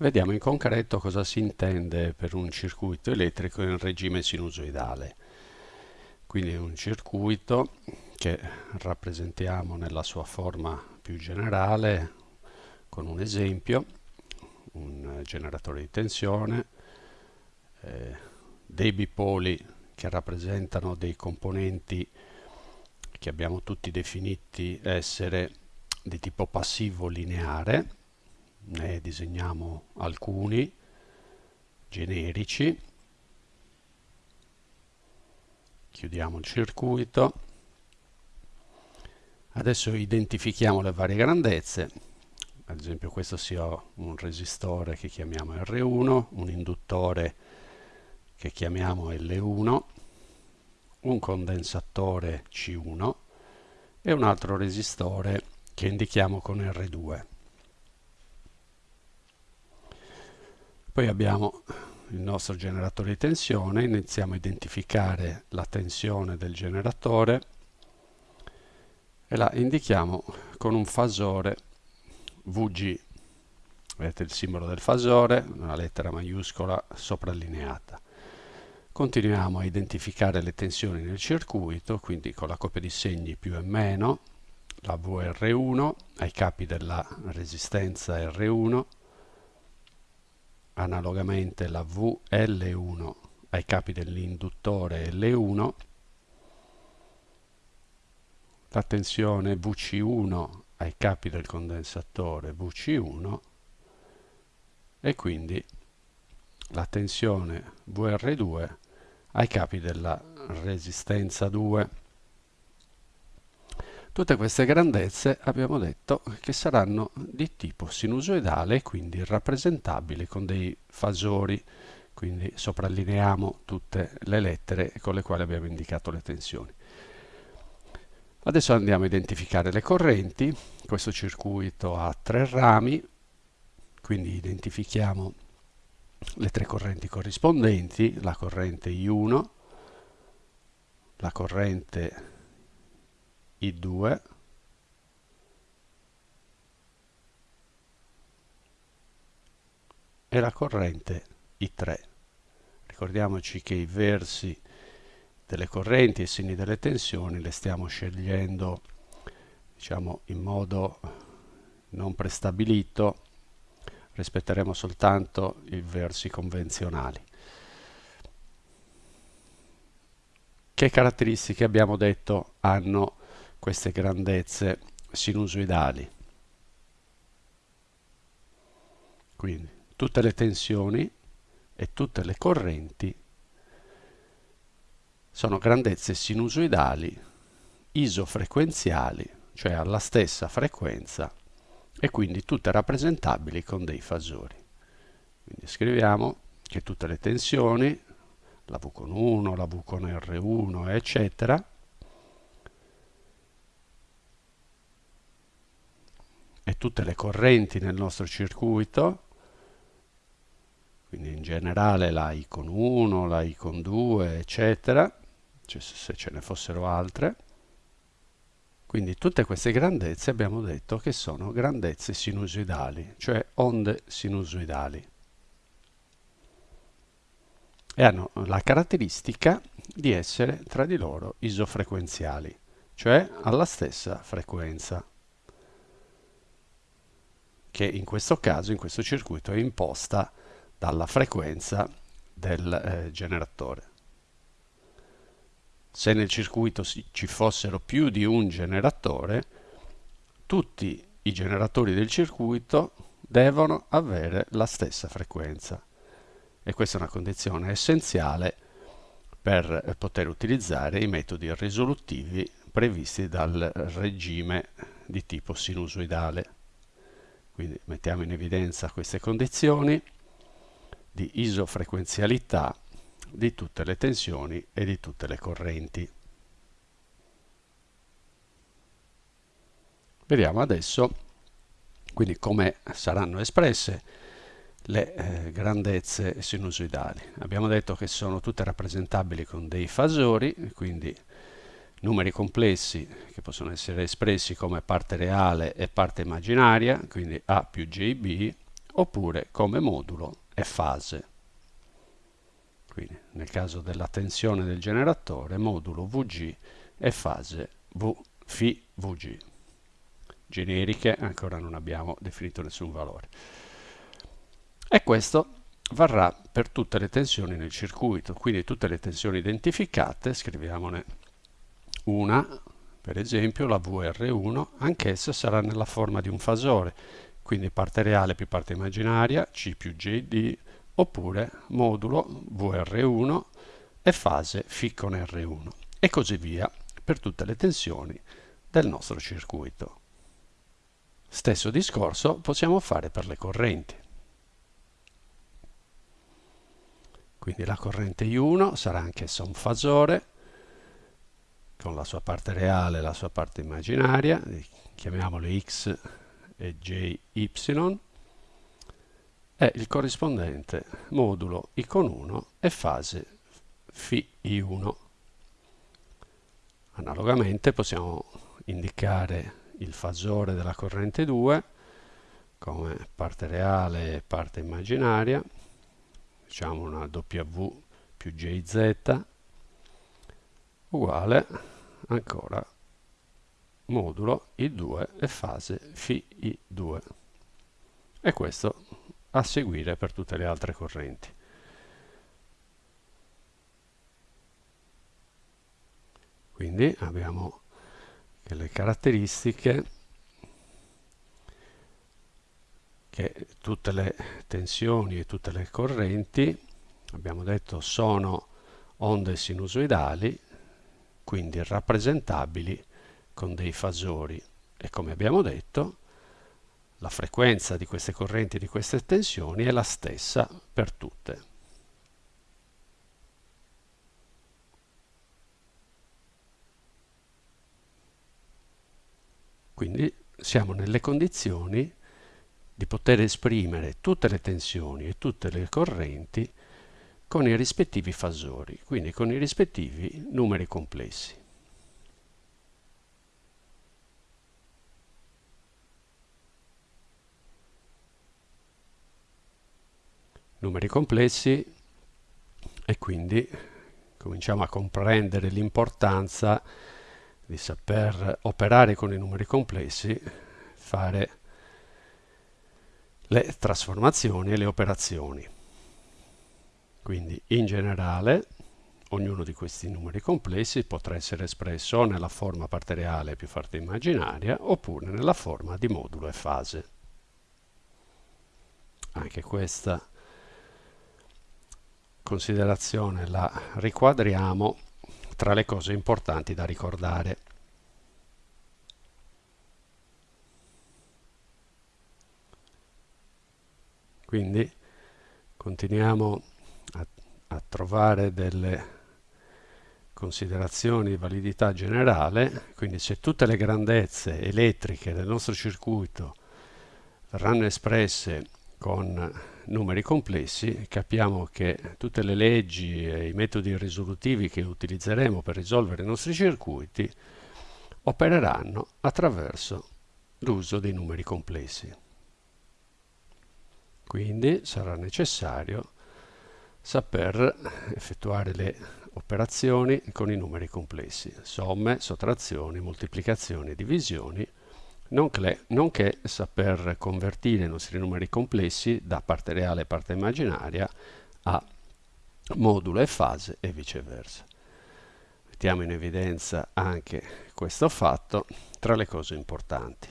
Vediamo in concreto cosa si intende per un circuito elettrico in regime sinusoidale. Quindi un circuito che rappresentiamo nella sua forma più generale con un esempio, un generatore di tensione, eh, dei bipoli che rappresentano dei componenti che abbiamo tutti definiti essere di tipo passivo lineare ne disegniamo alcuni generici. Chiudiamo il circuito. Adesso identifichiamo le varie grandezze. Ad esempio questo sia un resistore che chiamiamo R1 un induttore che chiamiamo L1 un condensatore C1 e un altro resistore che indichiamo con R2 Poi abbiamo il nostro generatore di tensione, iniziamo a identificare la tensione del generatore e la indichiamo con un fasore VG. Vedete il simbolo del fasore, una lettera maiuscola soprallineata. Continuiamo a identificare le tensioni nel circuito, quindi con la coppia di segni più e meno, la VR1 ai capi della resistenza R1, analogamente la VL1 ai capi dell'induttore L1, la tensione VC1 ai capi del condensatore VC1 e quindi la tensione VR2 ai capi della resistenza 2. Tutte queste grandezze abbiamo detto che saranno di tipo sinusoidale quindi rappresentabili con dei fasori, quindi soprallineiamo tutte le lettere con le quali abbiamo indicato le tensioni. Adesso andiamo a identificare le correnti, questo circuito ha tre rami, quindi identifichiamo le tre correnti corrispondenti, la corrente I1, la corrente i2 e la corrente I3. Ricordiamoci che i versi delle correnti e i segni delle tensioni le stiamo scegliendo diciamo in modo non prestabilito. Rispetteremo soltanto i versi convenzionali. Che caratteristiche abbiamo detto hanno queste grandezze sinusoidali. Quindi tutte le tensioni e tutte le correnti sono grandezze sinusoidali isofrequenziali, cioè alla stessa frequenza e quindi tutte rappresentabili con dei fasori. Quindi scriviamo che tutte le tensioni, la V con 1, la V con R1, eccetera, tutte le correnti nel nostro circuito, quindi in generale la I con 1, la I con 2, eccetera, cioè se ce ne fossero altre. Quindi tutte queste grandezze abbiamo detto che sono grandezze sinusoidali, cioè onde sinusoidali. E hanno la caratteristica di essere tra di loro isofrequenziali, cioè alla stessa frequenza che in questo caso, in questo circuito, è imposta dalla frequenza del eh, generatore. Se nel circuito ci fossero più di un generatore, tutti i generatori del circuito devono avere la stessa frequenza e questa è una condizione essenziale per poter utilizzare i metodi risolutivi previsti dal regime di tipo sinusoidale. Quindi mettiamo in evidenza queste condizioni di isofrequenzialità di tutte le tensioni e di tutte le correnti. Vediamo adesso quindi come saranno espresse le eh, grandezze sinusoidali. Abbiamo detto che sono tutte rappresentabili con dei fasori, quindi numeri complessi che possono essere espressi come parte reale e parte immaginaria, quindi A più JB oppure come modulo e fase. Quindi nel caso della tensione del generatore, modulo Vg e fase v, Φ Vg. Generiche ancora non abbiamo definito nessun valore. E questo varrà per tutte le tensioni nel circuito, quindi tutte le tensioni identificate, scriviamone una, per esempio la VR1, anch'essa sarà nella forma di un fasore, quindi parte reale più parte immaginaria, C più JD, oppure modulo VR1 e fase Φ con R1, e così via per tutte le tensioni del nostro circuito. Stesso discorso possiamo fare per le correnti. Quindi la corrente I1 sarà anch'essa un fasore con la sua parte reale e la sua parte immaginaria, chiamiamole X e JY, e il corrispondente modulo I con 1 e fase φI1. Analogamente possiamo indicare il fasore della corrente 2 come parte reale e parte immaginaria diciamo una W più JZ uguale ancora modulo I2 e fase φI2 e questo a seguire per tutte le altre correnti. Quindi abbiamo che le caratteristiche che tutte le tensioni e tutte le correnti, abbiamo detto, sono onde sinusoidali, quindi rappresentabili con dei fasori e come abbiamo detto la frequenza di queste correnti di queste tensioni è la stessa per tutte. Quindi siamo nelle condizioni di poter esprimere tutte le tensioni e tutte le correnti con i rispettivi fasori, quindi con i rispettivi numeri complessi. Numeri complessi e quindi cominciamo a comprendere l'importanza di saper operare con i numeri complessi, fare le trasformazioni e le operazioni. Quindi in generale ognuno di questi numeri complessi potrà essere espresso nella forma parte reale più parte immaginaria oppure nella forma di modulo e fase. Anche questa considerazione la riquadriamo tra le cose importanti da ricordare. Quindi continuiamo a, trovare delle considerazioni di validità generale, quindi se tutte le grandezze elettriche del nostro circuito verranno espresse con numeri complessi, capiamo che tutte le leggi e i metodi risolutivi che utilizzeremo per risolvere i nostri circuiti opereranno attraverso l'uso dei numeri complessi. Quindi sarà necessario saper effettuare le operazioni con i numeri complessi, somme, sottrazioni, moltiplicazioni divisioni, nonché saper convertire i nostri numeri complessi da parte reale e parte immaginaria a modulo e fase e viceversa. Mettiamo in evidenza anche questo fatto tra le cose importanti.